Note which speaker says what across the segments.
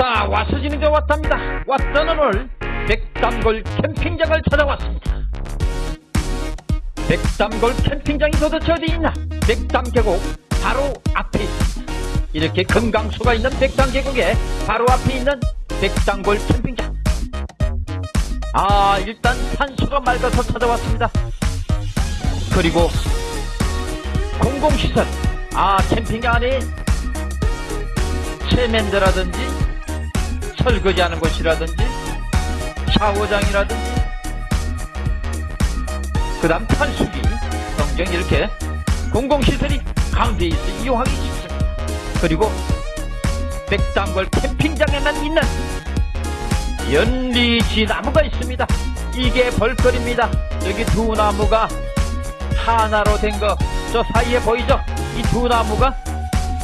Speaker 1: 자, 와서 진행돼 왔답니다. 왔다는 오늘 백담골 캠핑장을 찾아왔습니다. 백담골 캠핑장이 도대체 어디 있나? 백담 계곡 바로 앞에 있습니다. 이렇게 금강수가 있는 백담 계곡에 바로 앞에 있는 백담골 캠핑장. 아, 일단 산수가 맑아서 찾아왔습니다. 그리고 공공시설. 아, 캠핑장 안에 세면대라든지 설거지하는 곳이라든지 샤워장이라든지 그 다음 탈수기 등등 이렇게 공공시설이 가운데 있어 이용하기 쉽습니다. 그리고 백담걸 캠핑장에만 있는 연리지 나무가 있습니다. 이게 벌거리입니다. 여기 두 나무가 하나로 된 거 저 사이에 보이죠? 이 두 나무가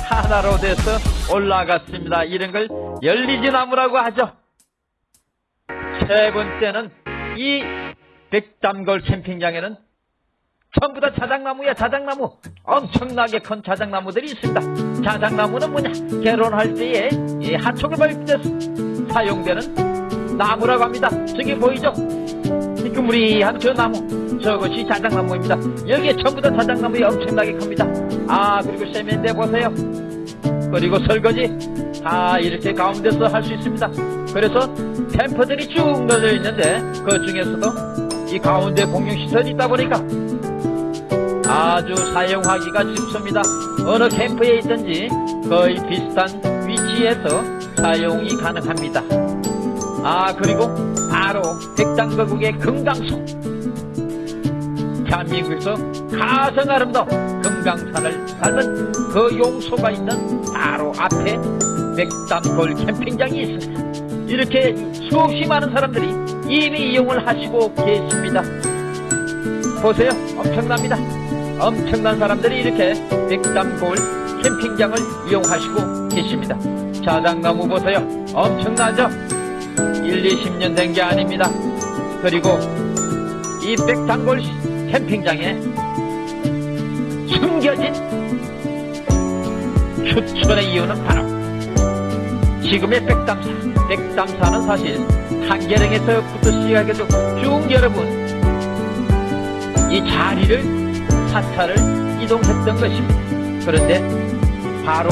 Speaker 1: 하나로 돼서 올라갔습니다. 이런 걸 열리지 나무라고 하죠. 세 번째는 이 백담걸 캠핑장에는 전부 다 자작나무야 자작나무. 엄청나게 큰 자작나무들이 있습니다. 자작나무는 뭐냐? 결혼할 때에 이 하촉을 벌때 사용되는 나무라고 합니다. 저기 보이죠? 희끄무리한 저 나무. 저것이 자작나무입니다. 여기에 전부 다 자작나무에 엄청나게 큽니다. 아 그리고 세면대 보세요. 그리고 설거지 다 이렇게 가운데서 할 수 있습니다. 그래서 캠퍼들이 쭉 널려 있는데 그 중에서도 이 가운데 공용시설이 있다 보니까 아주 사용하기가 쉽습니다. 어느 캠프에 있든지 거의 비슷한 위치에서 사용이 가능합니다. 아 그리고 바로 백당거국의 금강수 대한민국에서 가장 아름다운 금강산을 닮은 그 용소가 있는 바로 앞에 백담골 캠핑장이 있습니다. 이렇게 수없이 많은 사람들이 이미 이용을 하시고 계십니다. 보세요. 엄청납니다. 엄청난 사람들이 이렇게 백담골 캠핑장을 이용하시고 계십니다. 자작나무 보세요. 엄청나죠? 1, 20년 된 게 아닙니다. 그리고 이 백담골 캠핑장에 숨겨진 추천의 이유는 바로 지금의 백담사 백담사는 사실 한계령에서부터 시작해서 쭉 여러분 이 자리를 사찰을 이동했던 것입니다. 그런데 바로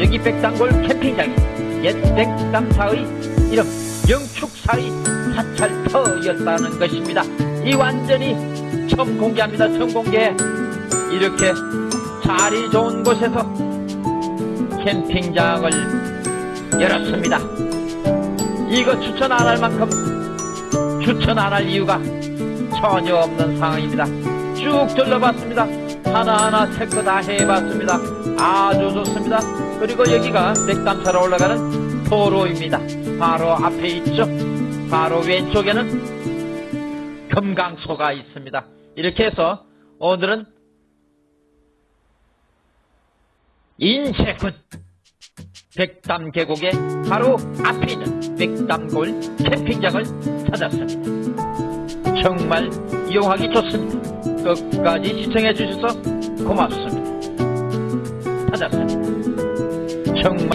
Speaker 1: 여기 백담골 캠핑장이 옛 백담사의 이름 영축사의 사찰터였다는 것입니다. 이 완전히 처음 공개합니다. 처음 공개 이렇게 자리 좋은 곳에서 캠핑장을 열었습니다. 이거 추천 안 할 만큼 추천 안 할 이유가 전혀 없는 상황입니다. 쭉 둘러봤습니다. 하나하나 체크 다 해봤습니다. 아주 좋습니다. 그리고 여기가 백담사로 올라가는 도로입니다. 바로 앞에 있죠. 바로 왼쪽에는 금강소가 있습니다. 이렇게 해서 오늘은 인쇄군 백담 계곡의 바로 앞에 있는 백담골 캠핑장을 찾았습니다. 정말 이용하기 좋습니다. 끝까지 시청해 주셔서 고맙습니다. 찾았습니다. 정말